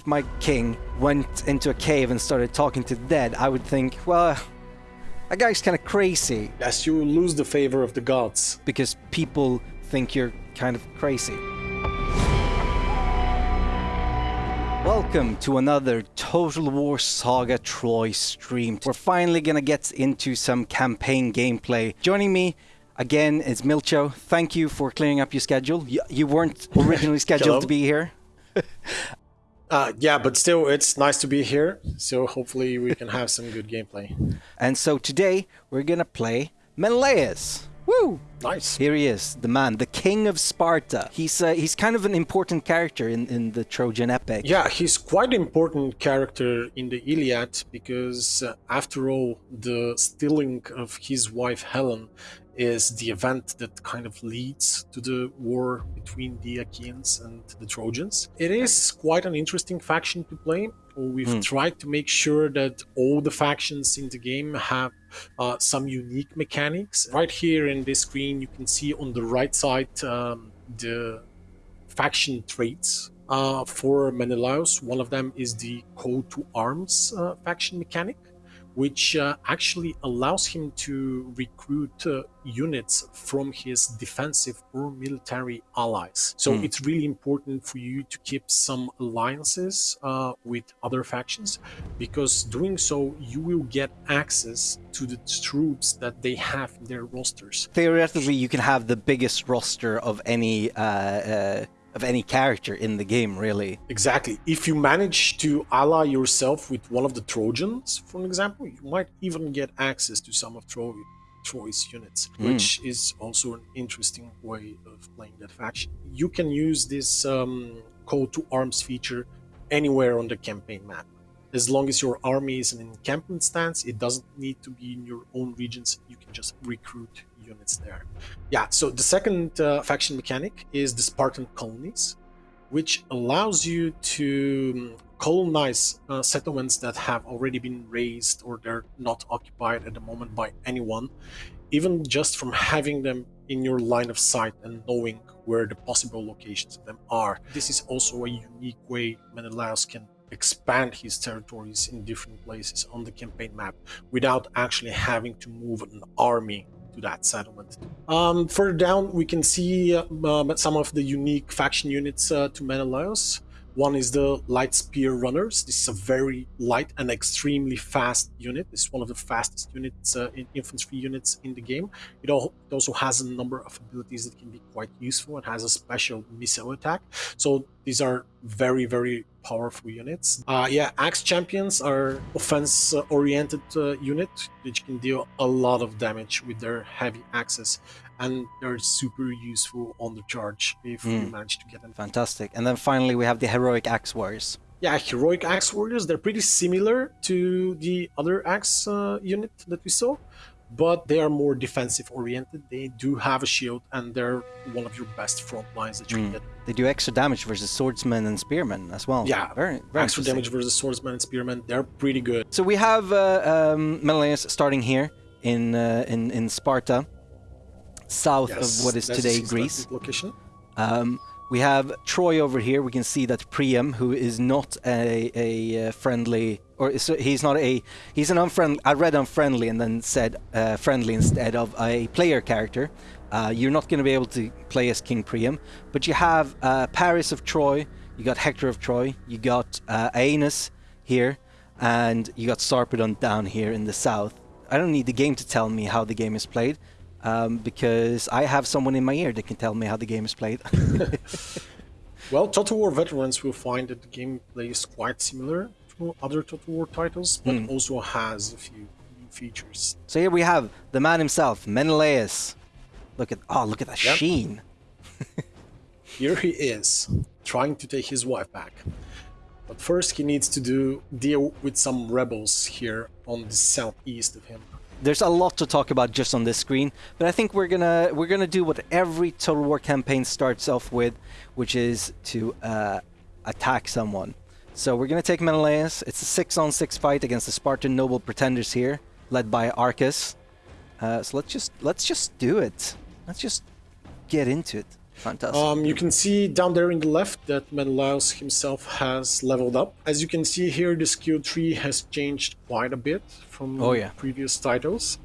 if my king went into a cave and started talking to the dead, I would think, well, that guy's kind of crazy As you lose the favor of the gods. because people think you're kind of crazy. Welcome to another Total War Saga Troy stream. We're finally gonna get into some campaign gameplay. Joining me again is Milcho. Thank you for clearing up your schedule. You, you weren't originally scheduled to be here. Uh, yeah, but still, it's nice to be here. So hopefully we can have some good gameplay. And so today we're gonna play Menelaus. Woo! Nice. Here he is, the man, the king of Sparta. He's uh, he's kind of an important character in, in the Trojan epic. Yeah, he's quite an important character in the Iliad because, uh, after all, the stealing of his wife Helen is the event that kind of leads to the war between the Achaeans and the Trojans. It is quite an interesting faction to play. We've Hmm. tried to make sure that all the factions in the game have uh, some unique mechanics. Right here in this screen, you can see on the right side um, the faction traits uh, for Menelaus. One of them is the call to arms uh, faction mechanic, which uh, actually allows him to recruit uh, units from his defensive or military allies. So Hmm. it's really important for you to keep some alliances uh, with other factions because doing so you will get access to the troops that they have in their rosters Theoretically, you can have the biggest roster of any uh, uh, of any character in the game, really. Exactly. If you manage to ally yourself with one of the Trojans, for example, you might even get access to some of Troy, Troy's units, Mm. which is also an interesting way of playing that faction. You can use this um, call to arms feature anywhere on the campaign map. As long as your army is in encampment stance, it doesn't need to be in your own regions. You can just recruit units there. Yeah, so the second uh, faction mechanic is the Spartan colonies which allows you to um, colonize uh, settlements that have already been raised or they're not occupied at the moment by anyone, even just from having them in your line of sight and knowing where the possible locations of them are. This is also a unique way Menelaus can expand his territories in different places on the campaign map without actually having to move an army to that settlement. Um, further down, we can see uh, um, some of the unique faction units uh, to Menelaus. One is the Light Spear Runners. This is a very light and extremely fast unit. It's one of the fastest units, uh, in infantry units in the game. It, al- it also has a number of abilities that can be quite useful. It has a special missile attack. So these are very, very powerful units. Uh, yeah, Axe Champions are offense-oriented uh, unit which can deal a lot of damage with their heavy axes, and they're super useful on the charge if you Mm. manage to get them. Fantastic. And then finally, we have the heroic axe warriors. Yeah, heroic axe warriors. They're pretty similar to the other axe uh, unit that we saw, but they are more defensive oriented. They do have a shield, and they're one of your best front lines that you Mm. can get. They do extra damage versus swordsmen and spearmen as well. Yeah, very, very Extra damage versus swordsman and spearmen. They're pretty good. So we have uh, um, Menelaus starting here in uh, in in Sparta, south Yes, of what is today Greece. Location. Um, we have Troy over here. We can see that Priam, who is not a, a uh, friendly, or is, he's not a, he's an unfriendly. I read unfriendly and then said uh, friendly instead of a player character. Uh, you're not going to be able to play as King Priam, but you have uh, Paris of Troy. You got Hector of Troy. You got uh, Aeneas here, and you got Sarpedon down here in the south. I don't need the game to tell me how the game is played. Um, because I have someone in my ear that can tell me how the game is played. Well, Total War veterans will find that the gameplay is quite similar to other Total War titles, but Hmm. also has a few new features. So here we have the man himself, Menelaus. Look at oh, look at that Yep. sheen. Here he is, trying to take his wife back. But first he needs to do deal with some rebels here on the southeast of him. There's a lot to talk about just on this screen, but I think we're gonna we're gonna do what every Total War campaign starts off with, which is to uh, attack someone. So we're gonna take Menelaus. It's a six-on-six fight against the Spartan noble pretenders here, led by Arcus. Uh, so let's just let's just do it. Let's just get into it. Fantastic. Um, you can see down there in the left that Menelaus himself has leveled up. As you can see here, the skill tree has changed quite a bit from Oh, yeah. previous titles.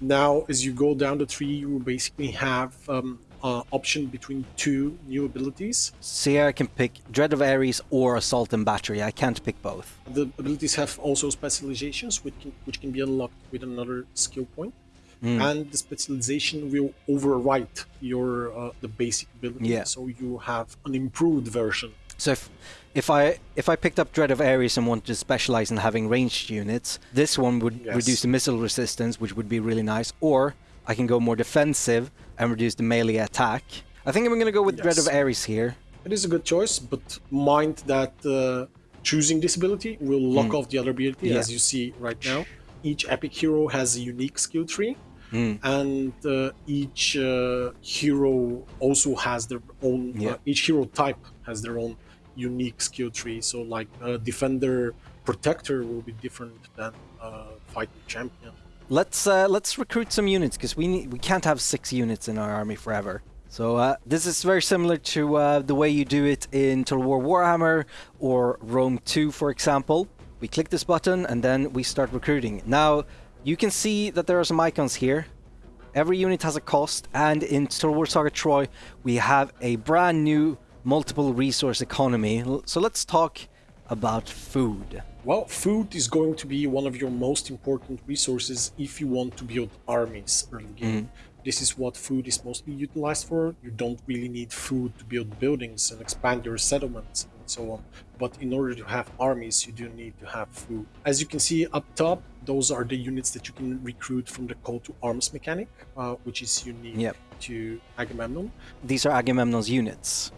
Now, as you go down the tree, you basically have um, uh, option between two new abilities. See, here I can pick Dread of Ares or Assault and Battery. I can't pick both. The abilities have also specializations, which can, which can be unlocked with another skill point. Hmm. And the specialization will overwrite your uh, the basic ability, Yeah. so you have an improved version. So if if I if I picked up Dread of Ares and wanted to specialize in having ranged units, this one would Yes. reduce the missile resistance, which would be really nice. Or I can go more defensive and reduce the melee attack. I think I'm going to go with Dread of Yes. Ares here. It is a good choice, but mind that uh, choosing this ability will lock off the other ability. Yeah. as you see right now. Each epic hero has a unique skill tree, Hmm. and uh, each uh, hero also has their own. Yeah. Uh, each hero type has their own unique skill tree. So, like uh, defender, protector will be different than uh, fighting champion. Let's uh, let's recruit some units because we need, we can't have six units in our army forever. So uh, this is very similar to uh, the way you do it in Total War Warhammer or Rome 2, for example. We click this button and then we start recruiting. Now you can see that there are some icons here. Every unit has a cost, and in Total War Saga Troy, we have a brand new multiple resource economy. So let's talk about food. Well, food is going to be one of your most important resources if you want to build armies early game. Mm. This is what food is mostly utilized for. You don't really need food to build buildings and expand your settlements and so on. But in order to have armies, you do need to have food. As you can see up top, those are the units that you can recruit from the call to arms mechanic, uh, which is unique Yep. to Agamemnon. These are Agamemnon's units.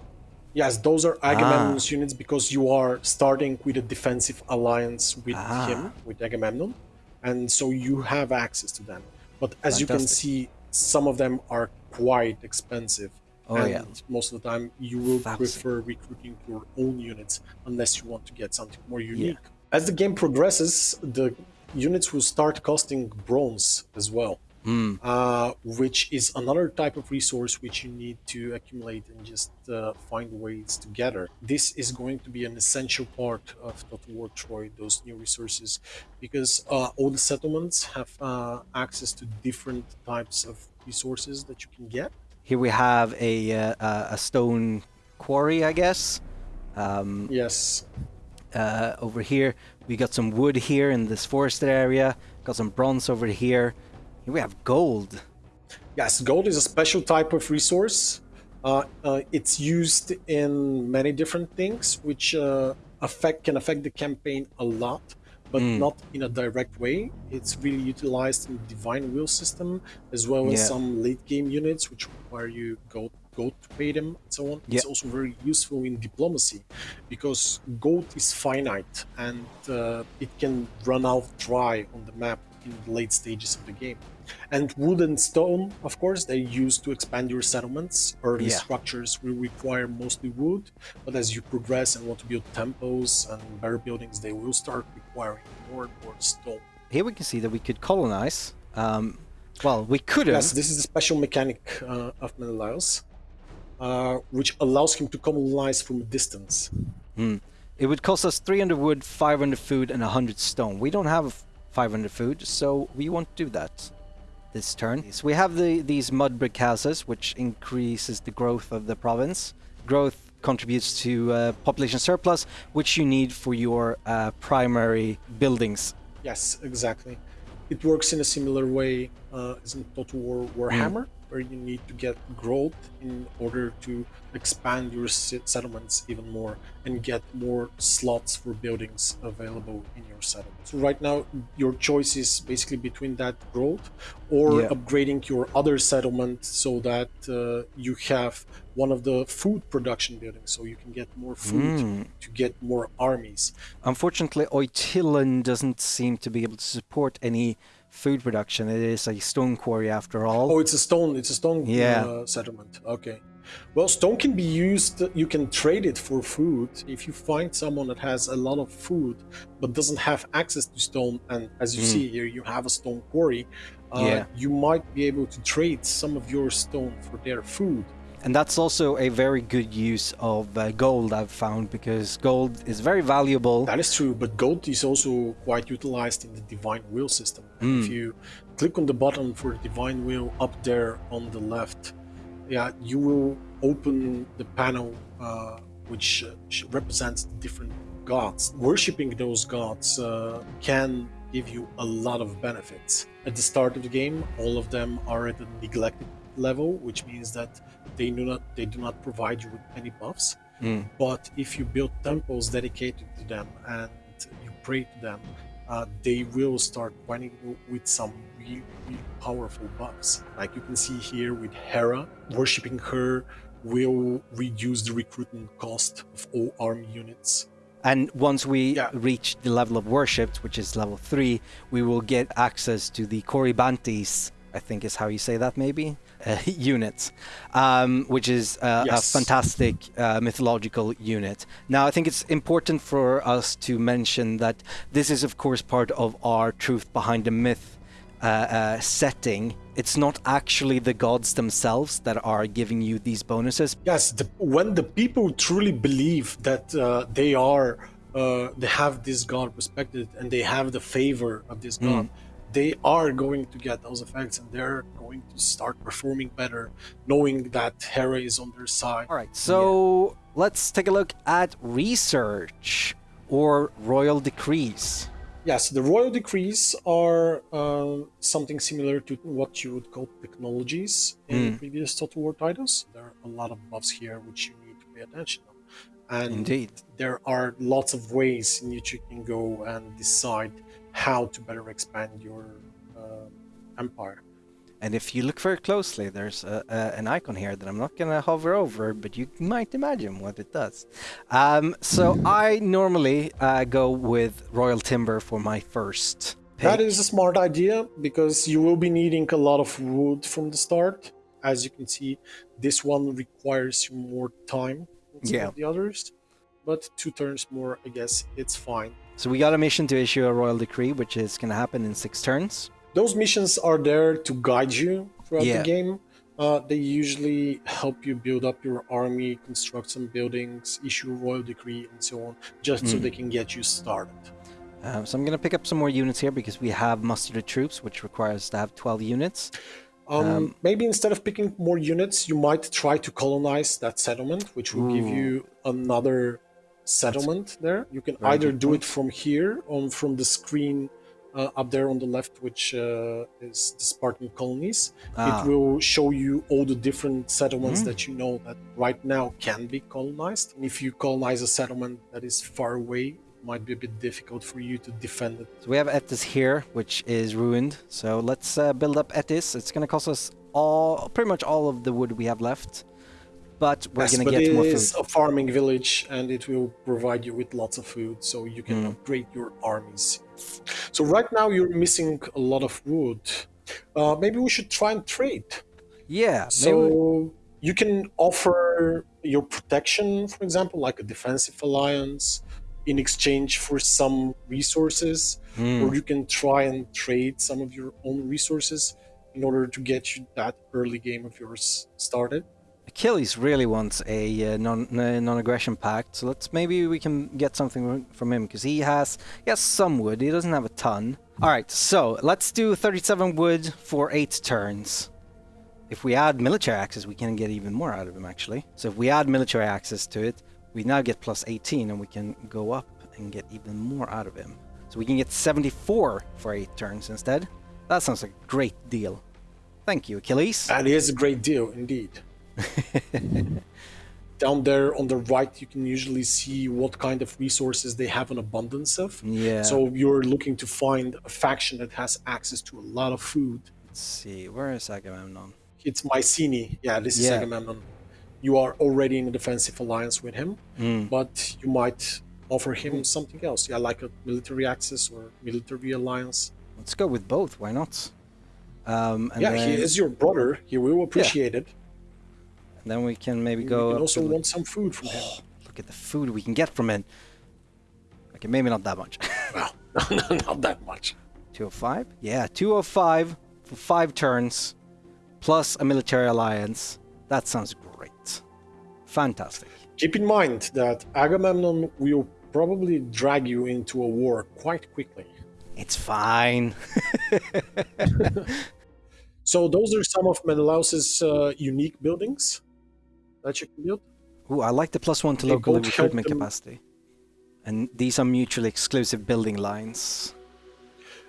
Yes, those are Agamemnon's units because you are starting with a defensive alliance with Ah. him, with Agamemnon, and so you have access to them. But as you can see, some of them are quite expensive. Oh, and yeah. most of the time you will prefer recruiting your own units unless you want to get something more unique. As the game progresses, the units will start costing bronze as well Hmm. uh, which is another type of resource which you need to accumulate and just uh, find ways to gather. This is going to be an essential part of Total War Troy, those new resources, because uh, all the settlements have uh, access to different types of resources that you can get. Here we have a uh, a stone quarry, I guess. Um, Yes, uh, over here, we got some wood here in this forested area. Got some bronze over here. Here we have gold. Yes, gold is a special type of resource. Uh, uh, it's used in many different things, which uh, affect can affect the campaign a lot, but not in a direct way. It's really utilized in the divine will system, as well as Yeah. some late game units, which require you go gold to pay them and so on. It's Yeah. also very useful in diplomacy, because gold is finite and uh, it can run out dry on the map in the late stages of the game. And wood and stone, of course, they use to expand your settlements. Early Yeah. structures will require mostly wood, but as you progress and want to build temples and better buildings, they will start requiring more and more stone. Here we can see that we could colonize. Um, well, we could have. Yes, this is the special mechanic uh, of Menelaus, uh, which allows him to colonize from a distance. It would cost us 300 wood, 500 food, and 100 stone. We don't have 500 food, so we won't do that this turn. So we have the these mud brick houses, which increases the growth of the province. Growth contributes to uh, population surplus, which you need for your uh, primary buildings. Yes, exactly. It works in a similar way uh, as in Total War Warhammer, where you need to get growth in order to expand your settlements even more and get more slots for buildings available in your settlement. So right now, your choice is basically between that growth or Yeah. upgrading your other settlement so that uh, you have one of the food production buildings, so you can get more food to get more armies. Unfortunately, Oitillan doesn't seem to be able to support any food production. It is a stone quarry after all. Oh, it's a stone. It's a stone Yeah. uh, settlement. Okay. Well, stone can be used. You can trade it for food. If you find someone that has a lot of food but doesn't have access to stone, and as you see here, you have a stone quarry, uh. Yeah. you might be able to trade some of your stone for their food. And that's also a very good use of uh, gold, I've found, because gold is very valuable. That is true, but gold is also quite utilized in the divine will system. Mm. If you click on the button for divine will up there on the left, yeah, you will open the panel uh, which uh, represents different gods. Worshipping those gods uh, can give you a lot of benefits. At the start of the game, all of them are at a neglected level, which means that they do not they do not provide you with any buffs. Mm. But if you build temples dedicated to them and you pray to them, uh, they will start running with some really, really powerful buffs. Like you can see here with Hera, worshipping her will reduce the recruitment cost of all army units. And once we yeah. reach the level of worship, which is level 3, we will get access to the Corybantes, I think is how you say that maybe, uh, unit, um, which is uh, yes. a fantastic uh, mythological unit. Now, I think it's important for us to mention that this is, of course, part of our Truth Behind the Myth uh, uh, setting, it's not actually the gods themselves that are giving you these bonuses. Yes, the, when the people truly believe that uh, they are, uh, they have this god respected and they have the favor of this god, mm. They are going to get those effects and they're going to start performing better, knowing that Hera is on their side. All right, so yeah. let's take a look at research or royal decrees. Yes, the royal decrees are uh, something similar to what you would call technologies in mm. previous Total War titles. There are a lot of buffs here which you need to pay attention to. And Indeed. there are lots of ways in which you can go and decide how to better expand your uh, empire. And if you look very closely, there's a, a, an icon here that I'm not going to hover over, but you might imagine what it does. Um, so I normally uh, go with Royal Timber for my first pick. That is a smart idea, because you will be needing a lot of wood from the start. As you can see, this one requires more time than yeah. the others. But two turns more, I guess it's fine. So we got a mission to issue a Royal Decree, which is going to happen in six turns those missions are there to guide you throughout yeah. the game. Uh, they usually help you build up your army, construct some buildings, issue a royal decree, and so on, just mm. so hmm. they can get you started. Um, so I'm going to pick up some more units here because we have mustered troops, which requires to have 12 units. Um, um, maybe instead of picking more units, you might try to colonize that settlement, which will ooh. give you another settlement there. You can either do point. it from here, on from the screen uh, up there on the left, which uh, is the Spartan colonies. Ah. It will show you all the different settlements mm. that you know that right now can be colonized. And if you colonize a settlement that is far away, it might be a bit difficult for you to defend it. So we have Etis here, which is ruined. So let's uh, build up Etis. It's going to cost us all, pretty much all of the wood we have left but we're yes, gonna get more food. It is a farming village, and it will provide you with lots of food, so you can mm. upgrade your armies so right now you're missing a lot of wood. Uh, maybe we should try and trade. Yeah. So you can offer your protection, for example, like a defensive alliance, in exchange for some resources, mm. or you can try and trade some of your own resources in order to get you that early game of yours started. Achilles really wants a uh, non uh, non-aggression pact, so let's maybe we can get something from him because he has he has some wood. He doesn't have a ton. All right, so let's do 37 wood for eight turns. If we add military access, we can get even more out of him actually. So if we add military access to it, we now get plus 18, and we can go up and get even more out of him. So we can get 74 for eight turns instead. That sounds like a great deal. Thank you, Achilles. That is a great deal indeed. Down there on the right, you can usually see what kind of resources they have an abundance of. Yeah. So you're looking to find a faction that has access to a lot of food. Let's see, where is Agamemnon? It's Mycenae. Yeah, this is yeah. Agamemnon. You are already in a defensive alliance with him, mm. but you might offer him something else. Yeah, like a military access or military alliance. Let's go with both. Why not? Um, yeah, then... he is your brother. He will appreciate yeah. it. Then we can maybe go. We also want some food from him. Oh, look at the food we can get from him. Okay, maybe not that much. well, not that much. 205? Yeah, 205 for five turns, plus a military alliance. That sounds Great. Fantastic. Keep in mind that Agamemnon will probably drag you into a war quite quickly. It's fine. So those are some of Menelaus's uh, unique buildings that you can build. Ooh, I like the plus one to They local recruitment capacity. And these are mutually exclusive building lines.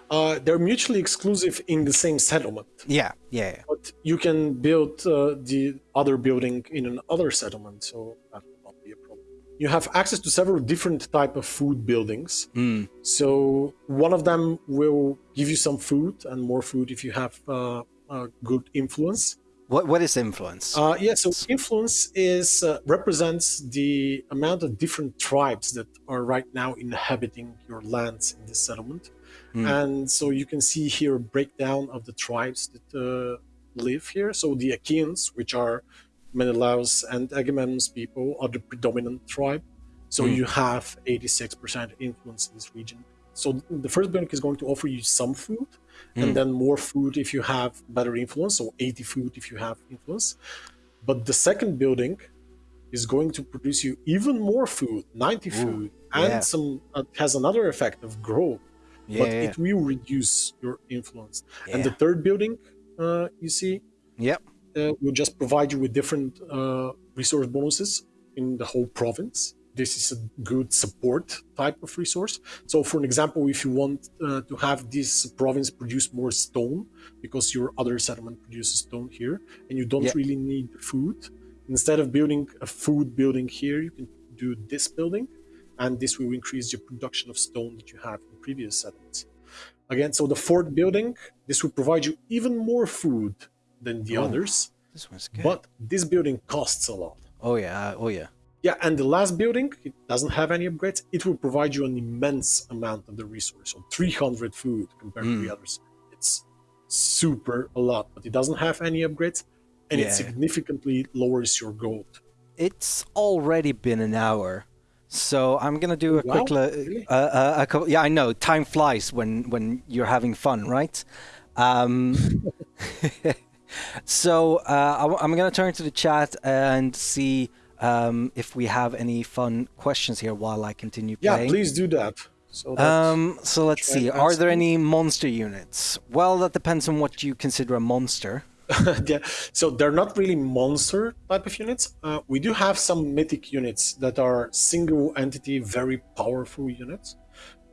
Uh, they're mutually exclusive in the same settlement, Yeah, yeah, yeah. but you can build uh, the other building in another settlement, so that will not be a problem. You have access to several different type of food buildings. Mm, So one of them will give you some food and more food if you have uh, a good influence. What what is influence? Uh, yeah, so influence is uh, represents the amount of different tribes that are right now inhabiting your lands in this settlement, Hmm. and so you can see here a breakdown of the tribes that uh, live here. So the Achaeans, which are Menelaus and Agamemnon's people, are the predominant tribe. So Hmm. you have 86% influence in this region. So the first building is going to offer you some food, Hmm. and then more food if you have better influence, so 80 food if you have influence. But the second building is going to produce you even more food, 90 food, and yeah. some uh, has another effect of growth, yeah, but yeah, it will reduce your influence. And the third building, uh, you see, Yep. uh, will just provide you with different uh, resource bonuses in the whole province. This is a good support type of resource. So, for an example, if you want uh, to have this province produce more stone, because your other settlement produces stone here, and you don't Yeah. really need food, instead of building a food building here, you can do this building, and this will increase your production of stone that you have in previous settlements. Again, so the fourth building, this will provide you even more food than the Oh. others. This one's good. But this building costs a lot. Oh yeah, oh yeah. Yeah, and the last building, it doesn't have any upgrades. It will provide you an immense amount of the resource, so 300 food compared to Mm. the others. It's super a lot, but it doesn't have any upgrades, and Yeah. it significantly lowers your gold. It's already been an hour, so I'm gonna do a Wow, quick. le- really? uh, uh, a couple, yeah, I know. Time flies when when you're having fun, right? Um, so uh, I, am gonna turn to the chat and see um, if we have any fun questions here while I continue Yeah, playing. please do that. So Um, so let's see. Are there any monster units? Well, that depends on what you consider a monster. yeah, so they're not really monster type of units. Uh, we do have some mythic units that are single entity, very powerful units,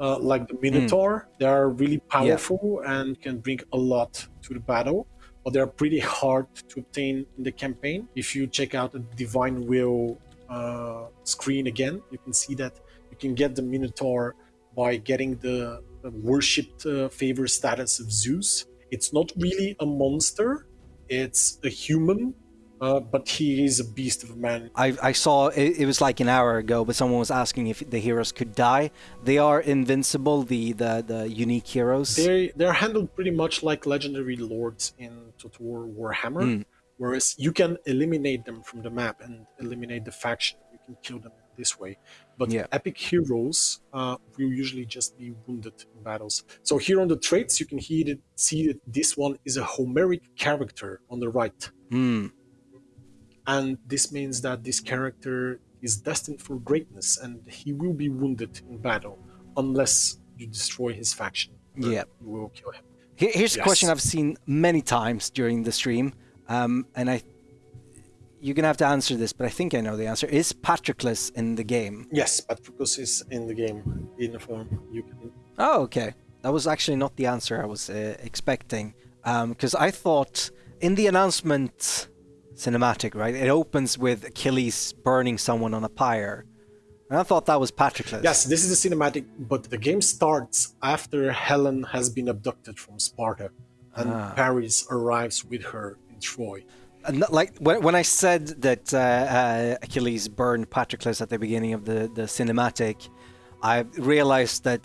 uh, like the Minotaur. They are really powerful and can bring a lot to the battle, but they're pretty hard to obtain in the campaign. If you check out the Divine Will uh, screen again, you can see that you can get the Minotaur by getting the, the worshipped uh, favor status of Zeus. It's not really a monster, it's a human, uh, but he is a beast of a man. I, I saw it, it was like an hour ago, but someone was asking if the heroes could die. They are invincible, the the, the unique heroes. They they're handled pretty much like legendary lords in Total War Warhammer, Mm. whereas you can eliminate them from the map and eliminate the faction. You can kill them this way. But Yeah. epic heroes uh, will usually just be wounded in battles. So here on the traits, you can see that, see that this one is a Homeric character on the right. Hmm. And this means that this character is destined for greatness and he will be wounded in battle unless you destroy his faction Yeah. you will kill him Here- Here's a question I've seen many times during the stream, um, and I. You're gonna have to answer this, but I think I know the answer. Is Patroclus in the game? yes patroclus is in the game in the form you can Oh, okay. That was actually not the answer I was uh, expecting, because I thought in the announcement cinematic, right? It opens with Achilles burning someone on a pyre, and I thought that was Patroclus. yes this is the cinematic but the game starts after helen has been abducted from sparta and Ah. paris arrives with her in troy And like when, when I said that uh, uh, Achilles burned Patroclus at the beginning of the, the cinematic, I realized that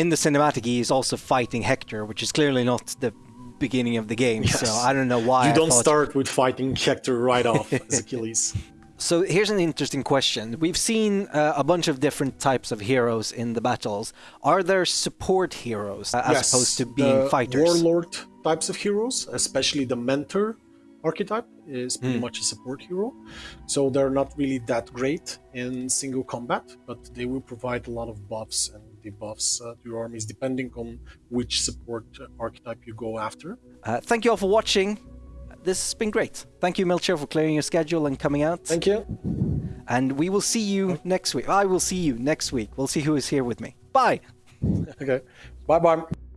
in the cinematic he is also fighting Hector, which is clearly not the beginning of the game. So I don't know why. you don't start with fighting hector right off as achilles So here's an interesting question. We've seen uh, a bunch of different types of heroes in the battles. Are there support heroes uh, as opposed to being the fighters? warlord types of heroes, especially the mentor, archetype is pretty much a support hero. So they're not really that great in single combat, but they will provide a lot of buffs and debuffs uh, to your armies depending on which support uh, archetype you go after. Uh, thank you all for watching. This has been great. Thank you, Milcho, for clearing your schedule and coming out. Thank you. And we will see you next week. I will see you next week. We'll see who is here with me. Bye. Okay. Bye bye.